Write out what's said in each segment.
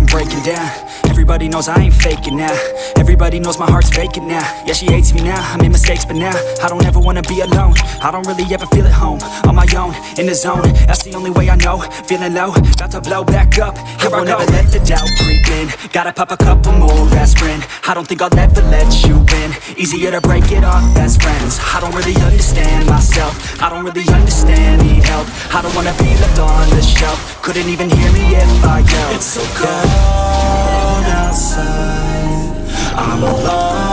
I'm breaking down. Everybody knows I ain't faking now. Everybody knows my heart's vacant now. Yeah, she hates me now. I made mistakes, but now I don't ever wanna be alone. I don't really ever feel at home. On my own, in the zone. That's the only way I know. Feeling low, about to blow back up. Here I won't ever let the doubt creep in. Gotta pop a couple more aspirin. I don't think I'll ever let you in. Easier to break it off best friends. I don't really understand myself. I don't really understand, I don't wanna be left on the shelf. Couldn't even hear me if I yelled. It's so cold outside. I'm alone,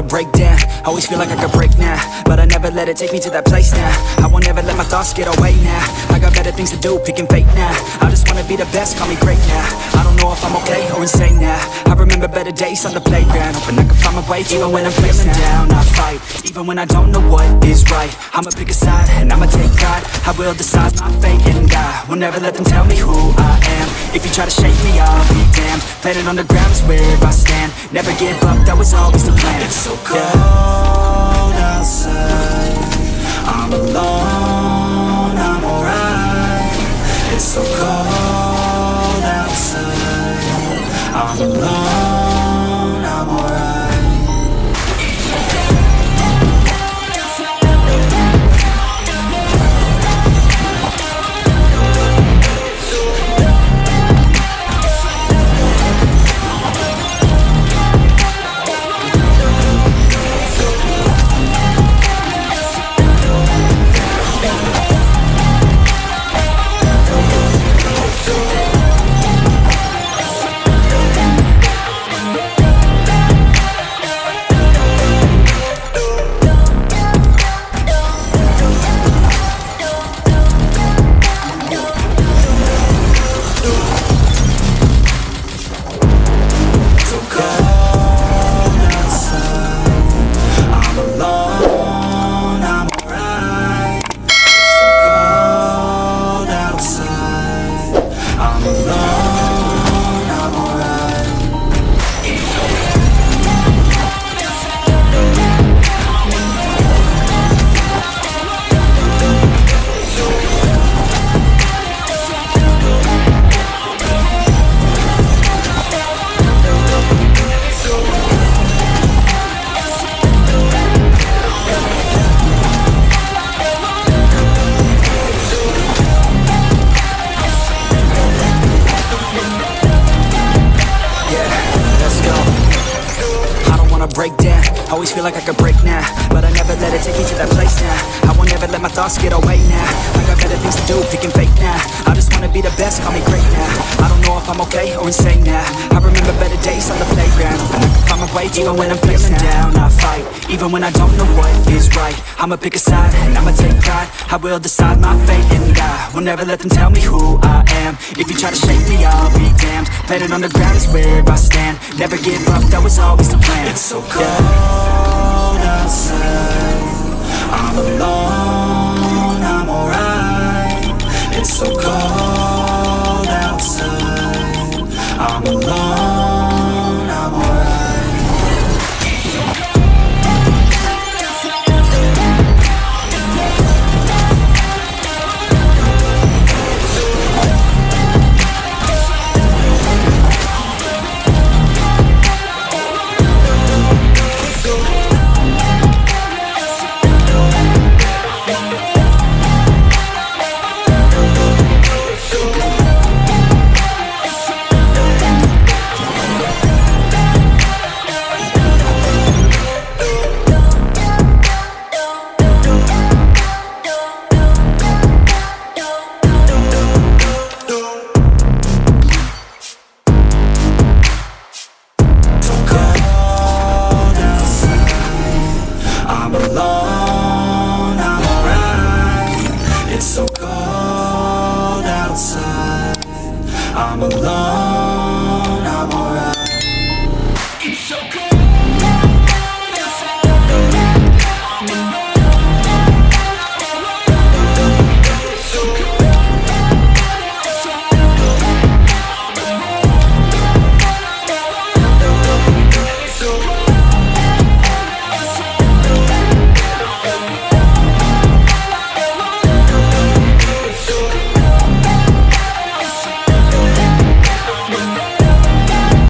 I break down. Always feel like I could break now, but I never let it take me to that place now. I won't ever let my thoughts get away now. I got better things to do, picking fate now. I just wanna be the best, call me great now. I don't know if I'm okay or insane now. I remember better days on the playground, hoping I can find my way. Even when I'm feeling down, I fight. Even when I don't know what is right, I'ma pick a side and I'ma take pride. I will decide my fate and die. Will never let them tell me who I am. If you try to shake me, I'll be damned. Planet on the ground is where I stand. Never give up, that was always the plan. So cold Always feel like I could break now, but I never let it take me to that place now. I won't ever let my thoughts get away now. I got better things to do, picking fake now. I just wanna be the best, call me great now. I don't know if I'm okay or insane now. I remember better days on the playground, find my way even when I'm feeling down. I fight, even when I don't know what is right. I'ma pick a side and I'ma take pride. I will decide my fate and die. Will never let them tell me who I am. If you try to shake me, I'll be damned. Planet on the ground is where I stand. Never give up, that was always the plan. It's so cold outside. I'm alone, I'm alright. It's so cold outside. I'm alone, I'm alone,